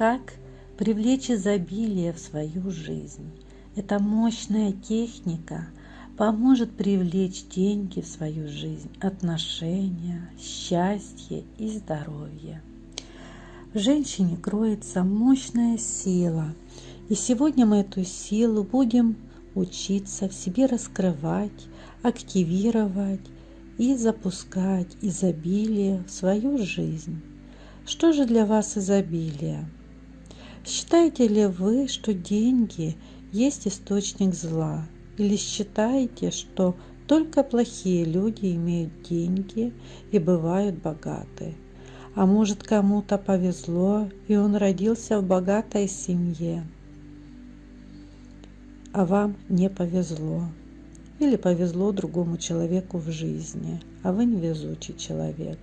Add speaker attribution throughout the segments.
Speaker 1: как привлечь изобилие в свою жизнь. Эта мощная техника поможет привлечь деньги в свою жизнь, отношения, счастье и здоровье. В женщине кроется мощная сила, и сегодня мы эту силу будем учиться в себе раскрывать, активировать и запускать изобилие в свою жизнь. Что же для вас изобилие? Считаете ли вы, что деньги есть источник зла? Или считаете, что только плохие люди имеют деньги и бывают богаты? А может кому-то повезло, и он родился в богатой семье, а вам не повезло. Или повезло другому человеку в жизни, а вы невезучий человек.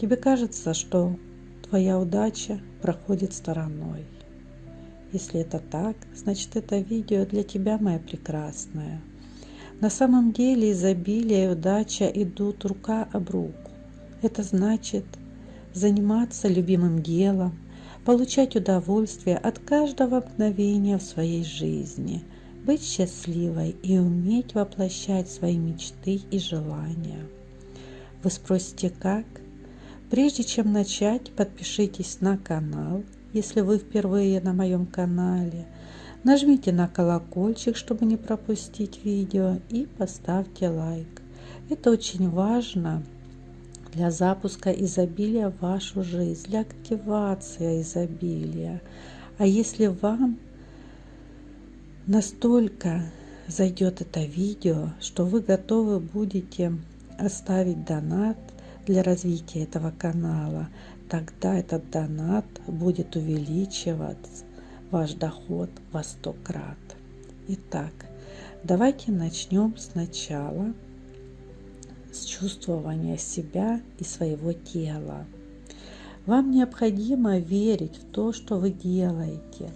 Speaker 1: Тебе кажется, что твоя удача проходит стороной. Если это так, значит это видео для тебя, моя прекрасная. На самом деле изобилие и удача идут рука об руку. Это значит заниматься любимым делом, получать удовольствие от каждого мгновения в своей жизни, быть счастливой и уметь воплощать свои мечты и желания. Вы спросите, как? Прежде чем начать, подпишитесь на канал, если вы впервые на моем канале. Нажмите на колокольчик, чтобы не пропустить видео и поставьте лайк. Это очень важно для запуска изобилия в вашу жизнь, для активации изобилия. А если вам настолько зайдет это видео, что вы готовы будете оставить донат для развития этого канала, тогда этот донат будет увеличивать ваш доход во 100 крат. Итак, давайте начнем сначала с чувствования себя и своего тела. Вам необходимо верить в то, что вы делаете,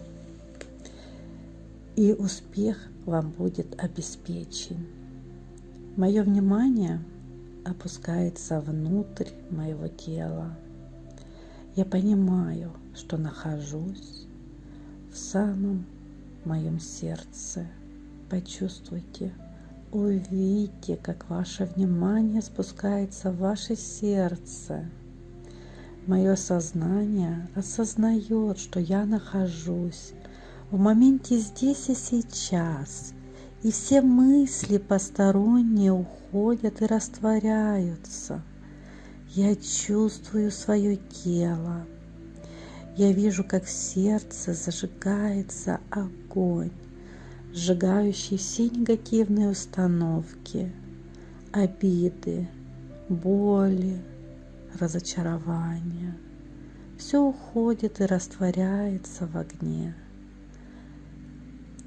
Speaker 1: и успех вам будет обеспечен. Мое внимание опускается внутрь моего тела. Я понимаю, что нахожусь в самом моем сердце. Почувствуйте Увидите, как ваше внимание спускается в ваше сердце. Мое сознание осознает, что я нахожусь в моменте здесь и сейчас, и все мысли посторонние уходят и растворяются. Я чувствую свое тело. Я вижу, как в сердце зажигается огонь сжигающий все негативные установки, обиды, боли, разочарования. Все уходит и растворяется в огне.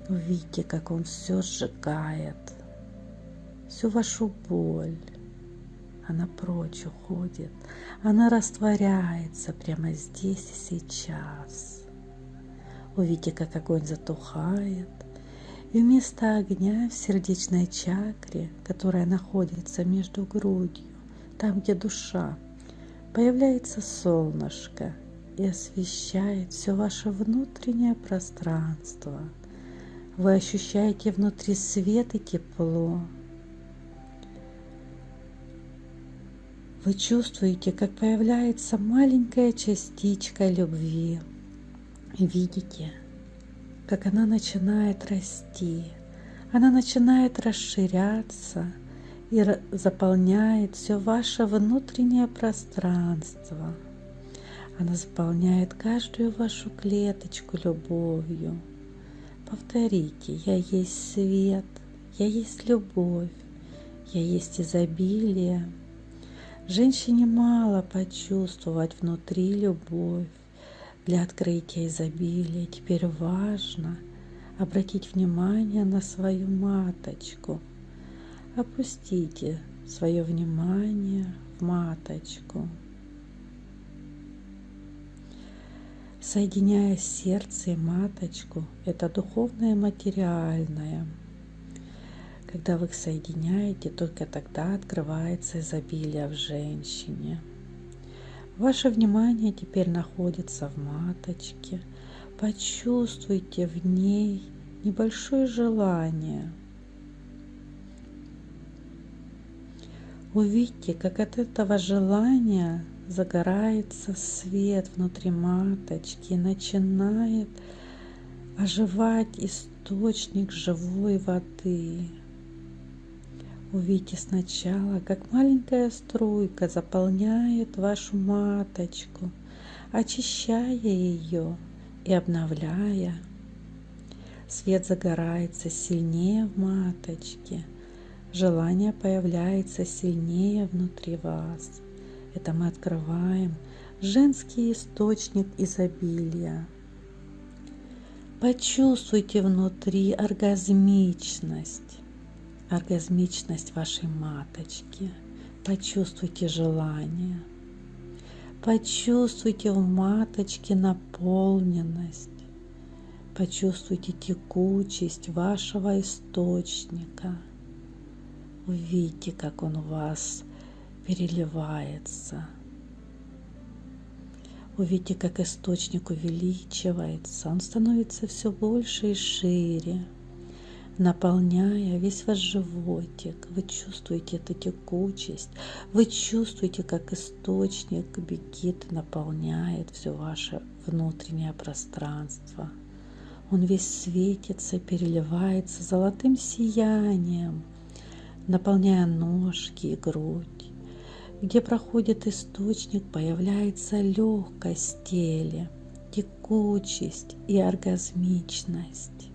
Speaker 1: Увидите, как он все сжигает, всю вашу боль. Она прочь уходит, она растворяется прямо здесь и сейчас. Увидите, как огонь затухает, и вместо огня в сердечной чакре, которая находится между грудью, там, где душа, появляется солнышко и освещает все ваше внутреннее пространство. Вы ощущаете внутри свет и тепло. Вы чувствуете, как появляется маленькая частичка любви. Видите, как она начинает расти, она начинает расширяться и заполняет все ваше внутреннее пространство. Она заполняет каждую вашу клеточку любовью. Повторите, я есть свет, я есть любовь, я есть изобилие. Женщине мало почувствовать внутри любовь для открытия изобилия. Теперь важно обратить внимание на свою маточку. Опустите свое внимание в маточку. Соединяя сердце и маточку, это духовное и материальное. Когда вы их соединяете, только тогда открывается изобилие в женщине – Ваше внимание теперь находится в маточке. Почувствуйте в ней небольшое желание. Увидьте, как от этого желания загорается свет внутри маточки начинает оживать источник живой воды. Увидите сначала, как маленькая струйка заполняет вашу маточку, очищая ее и обновляя. Свет загорается сильнее в маточке, желание появляется сильнее внутри вас. Это мы открываем женский источник изобилия. Почувствуйте внутри оргазмичность оргазмичность вашей маточки. Почувствуйте желание. Почувствуйте в маточке наполненность. Почувствуйте текучесть вашего источника. Увидите, как он вас переливается. Увидите, как источник увеличивается. Он становится все больше и шире наполняя весь ваш животик. Вы чувствуете эту текучесть, вы чувствуете, как источник бегит, наполняет все ваше внутреннее пространство. Он весь светится, переливается золотым сиянием, наполняя ножки и грудь. Где проходит источник, появляется легкость в теле, текучесть и оргазмичность.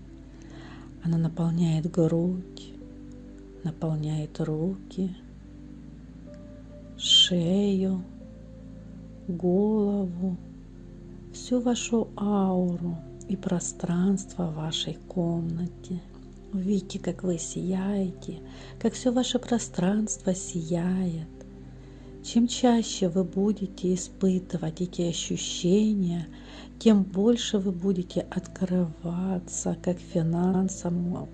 Speaker 1: Она наполняет грудь, наполняет руки, шею, голову, всю вашу ауру и пространство в вашей комнате. Увидите, как вы сияете, как все ваше пространство сияет. Чем чаще вы будете испытывать эти ощущения – тем больше вы будете открываться как финансовому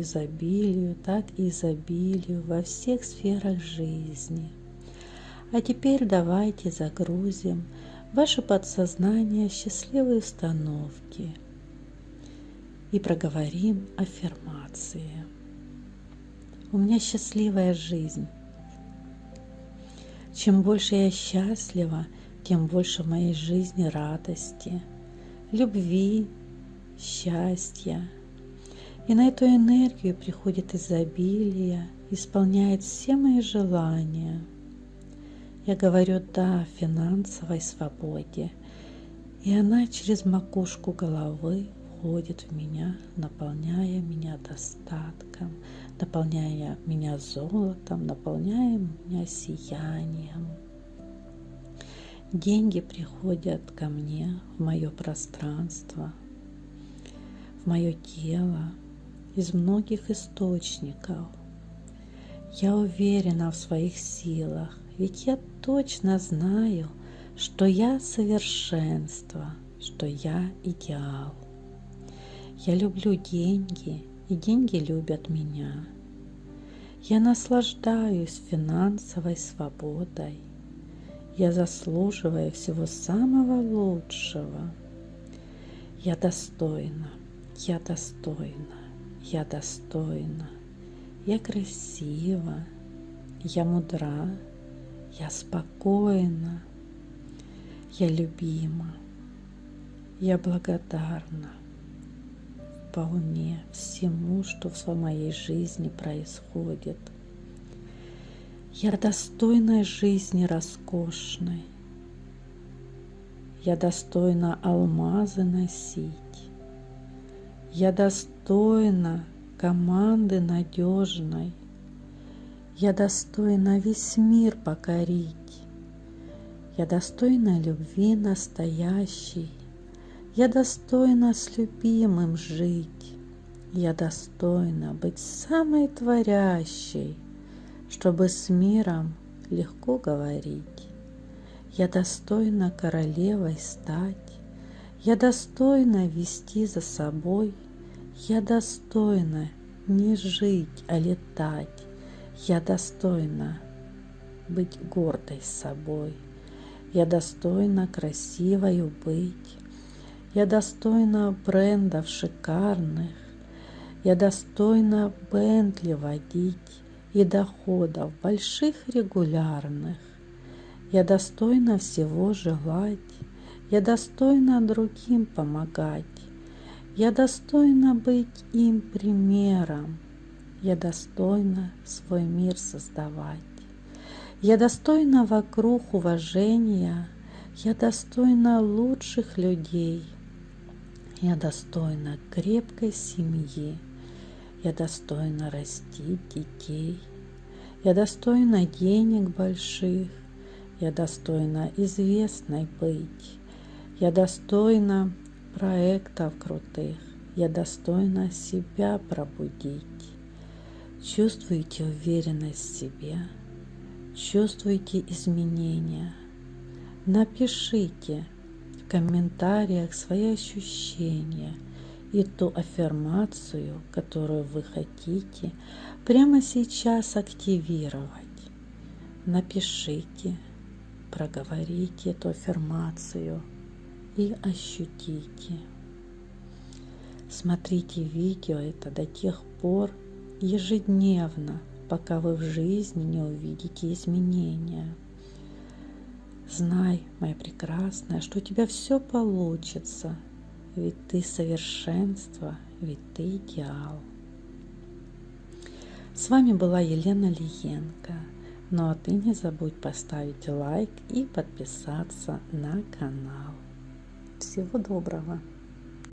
Speaker 1: изобилию, так и изобилию во всех сферах жизни. А теперь давайте загрузим ваше подсознание счастливой установки и проговорим аффирмации. У меня счастливая жизнь. Чем больше я счастлива, тем больше в моей жизни радости – любви, счастья. И на эту энергию приходит изобилие, исполняет все мои желания. Я говорю «да» финансовой свободе, и она через макушку головы входит в меня, наполняя меня достатком, наполняя меня золотом, наполняя меня сиянием. Деньги приходят ко мне в мое пространство, в мое тело из многих источников. Я уверена в своих силах, ведь я точно знаю, что я совершенство, что я идеал. Я люблю деньги, и деньги любят меня. Я наслаждаюсь финансовой свободой – я заслуживаю всего самого лучшего. Я достойна, я достойна, я достойна. Я красива, я мудра, я спокойна, я любима, я благодарна вполне всему, что в моей жизни происходит – я достойна жизни роскошной. Я достойна алмазы носить. Я достойна команды надежной. Я достойна весь мир покорить. Я достойна любви настоящей. Я достойна с любимым жить. Я достойна быть самой творящей чтобы с миром легко говорить. Я достойна королевой стать, я достойна вести за собой, я достойна не жить, а летать, я достойна быть гордой собой. Я достойна красивою быть. Я достойна брендов шикарных. Я достойна Бентли водить и доходов больших регулярных. Я достойна всего желать. Я достойна другим помогать. Я достойна быть им примером. Я достойна свой мир создавать. Я достойна вокруг уважения, я достойна лучших людей, я достойна крепкой семьи, я достойна растить детей, я достойна денег больших, я достойна известной быть, я достойна проектов крутых, я достойна себя пробудить. Чувствуете уверенность в себе – чувствуете изменения. Напишите комментариях свои ощущения и ту аффирмацию, которую вы хотите прямо сейчас активировать. Напишите, проговорите эту аффирмацию и ощутите. Смотрите видео это до тех пор ежедневно, пока вы в жизни не увидите изменения. Знай, моя прекрасная, что у тебя все получится, ведь ты совершенство, ведь ты идеал. С вами была Елена Лиенко. Ну а ты не забудь поставить лайк и подписаться на канал. Всего доброго!